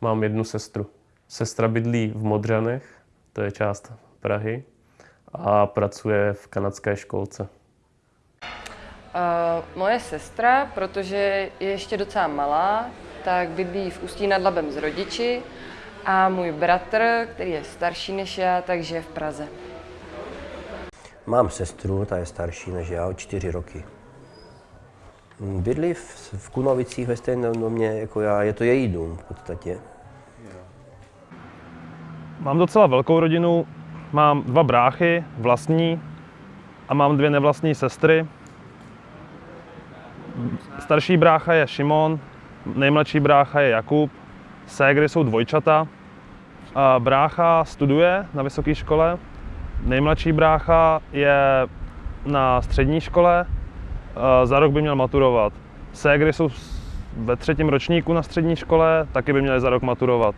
Mám jednu sestru. Sestra bydlí v Modřanech, to je část Prahy, a pracuje v kanadské školce. Uh, moje sestra, protože je ještě docela malá, tak bydlí v Ústí nad Labem s rodiči a můj bratr, který je starší než já, takže v Praze. Mám sestru, ta je starší než já, o čtyři roky. Bydlí v, v Kunovicích ve stejném domě jako já, je to její dům v podstatě. Mám docela velkou rodinu, mám dva bráchy, vlastní, a mám dvě nevlastní sestry. Starší brácha je Šimon, nejmladší brácha je Jakub, ségry jsou dvojčata. A brácha studuje na vysoké škole, nejmladší brácha je na střední škole, za rok by měl maturovat. Ségry jsou ve třetím ročníku na střední škole, taky by měly za rok maturovat.